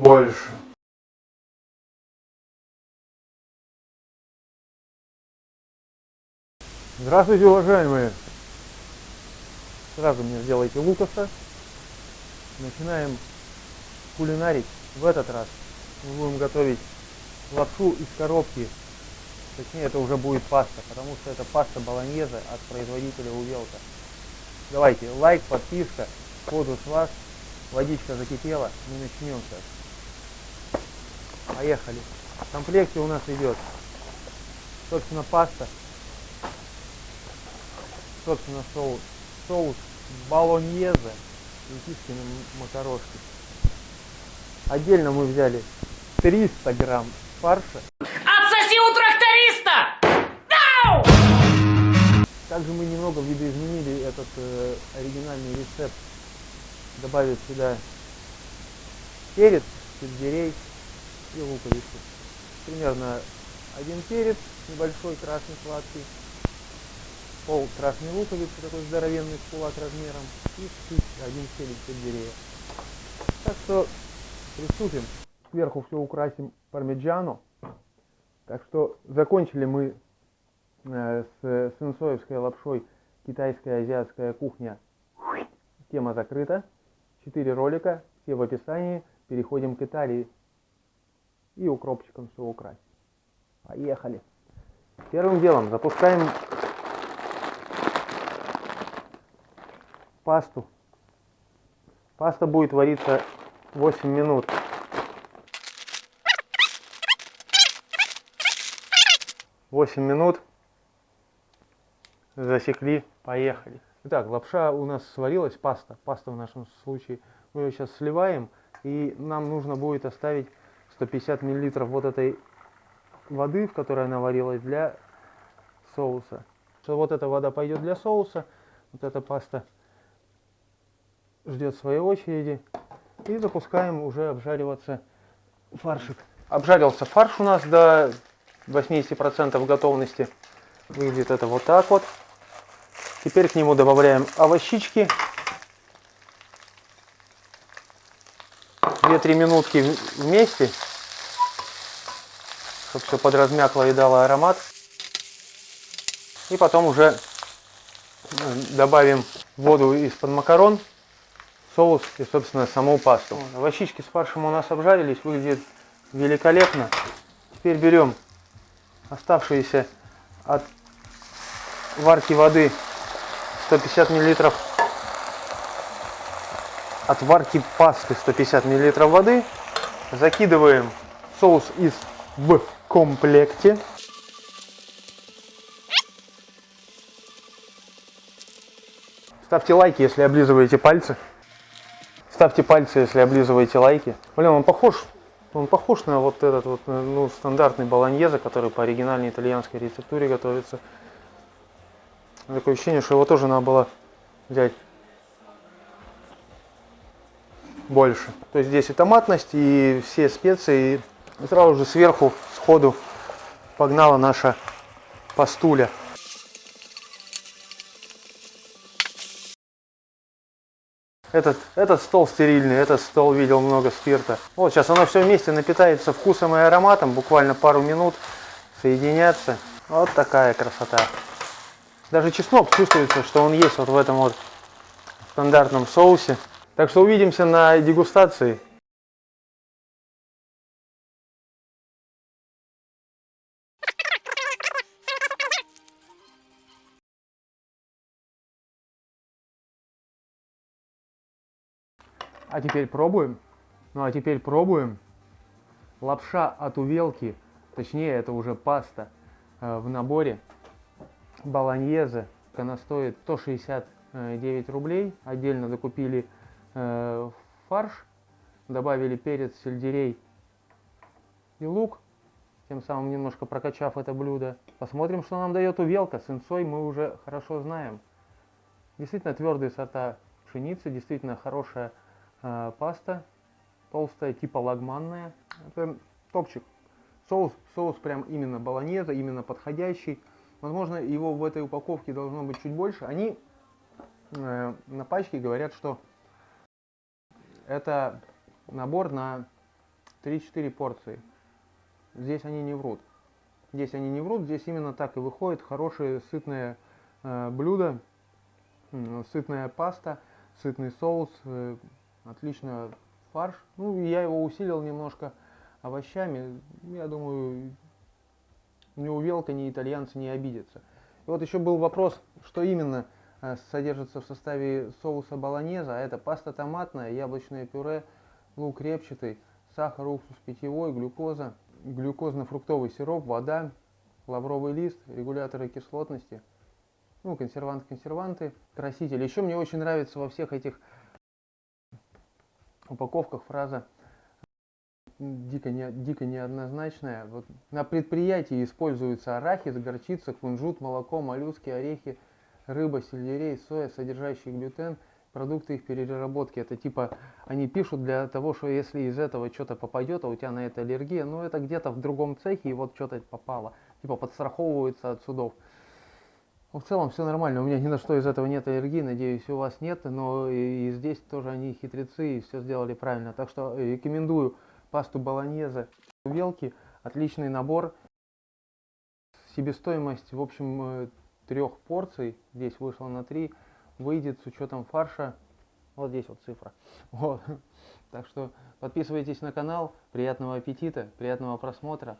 больше. Здравствуйте, уважаемые! Сразу мне сделайте лукаса. Начинаем кулинарить. В этот раз мы будем готовить лапшу из коробки. Точнее, это уже будет паста, потому что это паста болоньезе от производителя Увелка. Давайте, лайк, подписка, ходу с вас. Водичка закипела, мы начнем сейчас. Поехали. В комплекте у нас идет, собственно, паста, собственно, соус, соус болоньезе и кискины макарошки. Отдельно мы взяли 300 грамм фарша. Отсоси у тракториста! Дау! Также мы немного видоизменили этот э, оригинальный рецепт, добавив сюда перец, сельдерей и луковицу. Примерно один перец небольшой, красный, сладкий, пол красной луковицы, такой здоровенный с кулак размером, и чуть один селик сельдерея. Так что приступим. Сверху все украсим пармиджано. Так что закончили мы э, с сенсоевской лапшой китайская азиатская кухня. Тема закрыта. Четыре ролика, все в описании. Переходим к Италии. И укропчиком все украсим. Поехали. Первым делом запускаем пасту. Паста будет вариться 8 минут. Восемь минут. Засекли, поехали. Итак, лапша у нас сварилась, паста. Паста в нашем случае. Мы ее сейчас сливаем. И нам нужно будет оставить 150 миллилитров вот этой воды, в которой она варилась, для соуса. Что вот эта вода пойдет для соуса, вот эта паста ждет своей очереди. И запускаем уже обжариваться фаршик. Обжарился фарш у нас до 80% готовности. Выглядит это вот так вот. Теперь к нему добавляем овощички. 2-3 минутки вместе, чтобы все подразмякло и дало аромат. И потом уже добавим воду из-под макарон, соус и, собственно, саму пасту. Овощички с фаршем у нас обжарились, выглядит великолепно. Теперь берем оставшиеся от варки воды 150 миллилитров от варки пасты 150 миллилитров воды закидываем соус из в комплекте ставьте лайки если облизываете пальцы ставьте пальцы если облизываете лайки блин он похож он похож на вот этот вот ну, стандартный болоньезе, который по оригинальной итальянской рецептуре готовится. Такое ощущение, что его тоже надо было взять больше. То есть здесь и томатность, и все специи. И сразу же сверху, сходу, погнала наша пастуля. Этот, этот стол стерильный, этот стол видел много спирта. Вот сейчас оно все вместе напитается вкусом и ароматом, буквально пару минут соединяться. Вот такая красота. Даже чеснок чувствуется, что он есть вот в этом вот стандартном соусе. Так что увидимся на дегустации. А теперь пробуем. Ну а теперь пробуем. Лапша от увелки, точнее это уже паста э, в наборе. Болоньезе. Она стоит 169 рублей. Отдельно докупили э, фарш. Добавили перец, сельдерей и лук. Тем самым немножко прокачав это блюдо. Посмотрим, что нам дает увелка. С инсой мы уже хорошо знаем. Действительно твердые сорта пшеницы. Действительно хорошая э, паста толстая, типа лагманная. Это топчик. Соус, соус прям именно болоньезе, именно подходящий. Возможно, его в этой упаковке должно быть чуть больше. Они э, на пачке говорят, что это набор на 3-4 порции. Здесь они не врут. Здесь они не врут, здесь именно так и выходит хорошее сытное э, блюдо, м, сытная паста, сытный соус, э, отлично фарш. Ну, я его усилил немножко овощами. Я думаю, ни увелка, ни итальянцы не обидятся. И вот еще был вопрос, что именно э, содержится в составе соуса болонеза. А это паста томатная, яблочное пюре, лук репчатый, сахар, уксус питьевой, глюкоза, глюкозно-фруктовый сироп, вода, лавровый лист, регуляторы кислотности, ну, консервант-консерванты, красители. Еще мне очень нравится во всех этих упаковках фраза дико, не, дико неоднозначная. Вот на предприятии используется арахис, горчица, кунжут, молоко, моллюски, орехи, рыба, сельдерей, соя, содержащие глютен, продукты их переработки. Это типа они пишут для того, что если из этого что-то попадет, а у тебя на это аллергия, ну это где-то в другом цехе и вот что-то попало. Типа подстраховываются от судов. Ну, в целом все нормально, у меня ни на что из этого нет аллергии, надеюсь, у вас нет, но и, здесь тоже они хитрецы и все сделали правильно. Так что рекомендую пасту болоньезе. Велки, отличный набор. Себестоимость, в общем, э, трех порций, здесь вышло на три, выйдет с учетом фарша, вот здесь вот цифра. Вот. Так что подписывайтесь на канал, приятного аппетита, приятного просмотра.